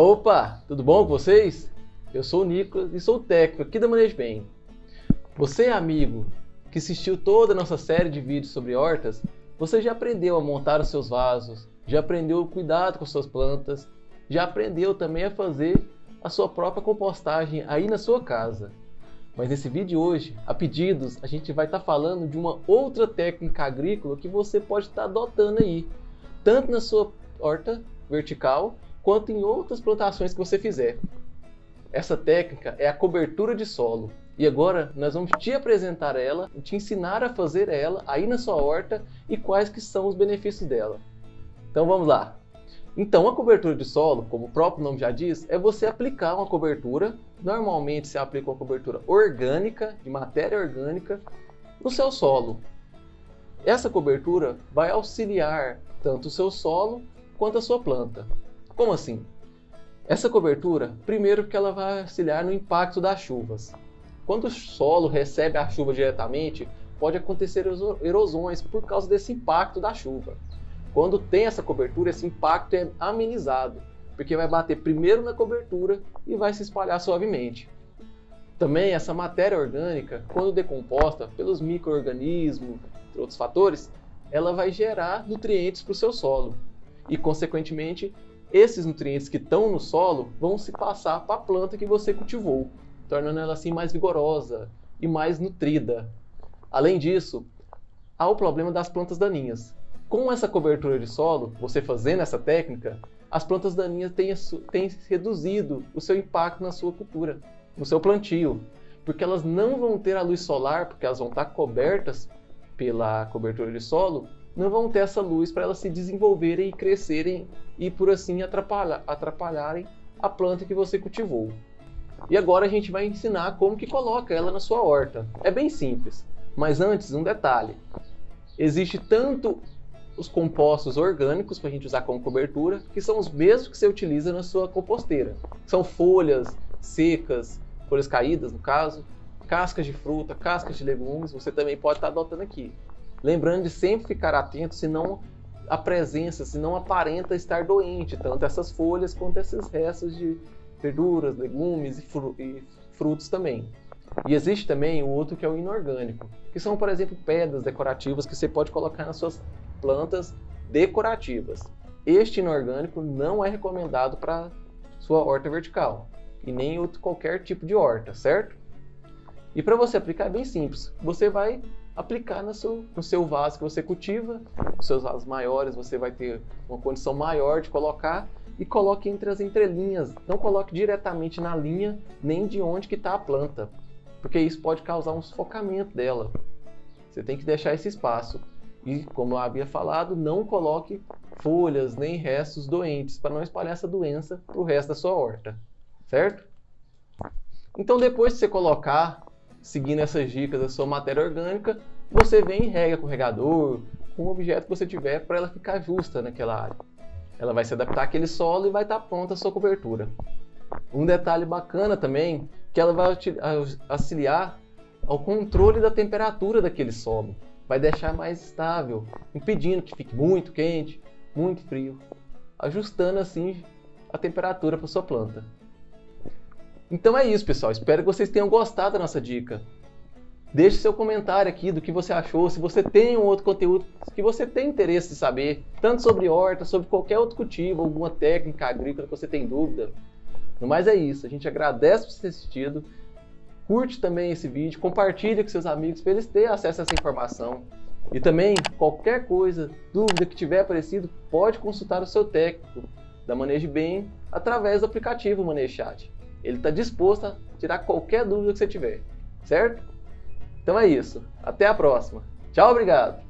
Opa, tudo bom com vocês? Eu sou o Nicolas e sou técnico aqui da Bem. Você, amigo, que assistiu toda a nossa série de vídeos sobre hortas, você já aprendeu a montar os seus vasos, já aprendeu o cuidado com suas plantas, já aprendeu também a fazer a sua própria compostagem aí na sua casa. Mas nesse vídeo de hoje, a pedidos, a gente vai estar tá falando de uma outra técnica agrícola que você pode estar tá adotando aí, tanto na sua horta vertical, quanto em outras plantações que você fizer. Essa técnica é a cobertura de solo. E agora nós vamos te apresentar ela, te ensinar a fazer ela aí na sua horta e quais que são os benefícios dela. Então vamos lá. Então a cobertura de solo, como o próprio nome já diz, é você aplicar uma cobertura, normalmente se aplica uma cobertura orgânica, de matéria orgânica, no seu solo. Essa cobertura vai auxiliar tanto o seu solo quanto a sua planta. Como assim? Essa cobertura, primeiro que ela vai auxiliar no impacto das chuvas. Quando o solo recebe a chuva diretamente, pode acontecer erosões por causa desse impacto da chuva. Quando tem essa cobertura, esse impacto é amenizado, porque vai bater primeiro na cobertura e vai se espalhar suavemente. Também essa matéria orgânica, quando decomposta pelos micro-organismos, entre outros fatores, ela vai gerar nutrientes para o seu solo. E, consequentemente, esses nutrientes que estão no solo vão se passar para a planta que você cultivou, tornando ela assim mais vigorosa e mais nutrida. Além disso, há o problema das plantas daninhas. Com essa cobertura de solo, você fazendo essa técnica, as plantas daninhas têm, têm reduzido o seu impacto na sua cultura, no seu plantio, porque elas não vão ter a luz solar, porque elas vão estar cobertas pela cobertura de solo, não vão ter essa luz para elas se desenvolverem e crescerem e por assim atrapalhar, atrapalharem a planta que você cultivou. E agora a gente vai ensinar como que coloca ela na sua horta. É bem simples, mas antes um detalhe. Existe tanto os compostos orgânicos para a gente usar como cobertura, que são os mesmos que você utiliza na sua composteira. São folhas secas, folhas caídas no caso, cascas de fruta, cascas de legumes, você também pode estar adotando aqui. Lembrando de sempre ficar atento, senão a presença, senão aparenta estar doente, tanto essas folhas quanto esses restos de verduras, legumes e, e frutos também. E existe também o outro que é o inorgânico, que são, por exemplo, pedras decorativas que você pode colocar nas suas plantas decorativas. Este inorgânico não é recomendado para sua horta vertical e nem outro qualquer tipo de horta, certo? E para você aplicar é bem simples. Você vai aplicar no seu, no seu vaso que você cultiva. Os seus vasos maiores você vai ter uma condição maior de colocar e coloque entre as entrelinhas. Não coloque diretamente na linha nem de onde que está a planta, porque isso pode causar um sufocamento dela. Você tem que deixar esse espaço. E, como eu havia falado, não coloque folhas nem restos doentes para não espalhar essa doença para o resto da sua horta, certo? Então, depois de você colocar seguindo essas dicas da sua matéria orgânica, você vem e rega com o regador, com o objeto que você tiver para ela ficar justa naquela área. Ela vai se adaptar àquele solo e vai estar pronta a sua cobertura. Um detalhe bacana também, que ela vai auxiliar ao controle da temperatura daquele solo. Vai deixar mais estável, impedindo que fique muito quente, muito frio, ajustando assim a temperatura para sua planta. Então é isso, pessoal. Espero que vocês tenham gostado da nossa dica. Deixe seu comentário aqui do que você achou, se você tem um outro conteúdo que você tem interesse de saber, tanto sobre horta, sobre qualquer outro cultivo, alguma técnica agrícola que você tem dúvida. No mais é isso, a gente agradece por ter assistido, curte também esse vídeo, compartilhe com seus amigos para eles terem acesso a essa informação. E também, qualquer coisa, dúvida que tiver aparecido, pode consultar o seu técnico da Manejo Bem através do aplicativo Manejo Chat. Ele está disposto a tirar qualquer dúvida que você tiver, certo? Então é isso. Até a próxima. Tchau, obrigado!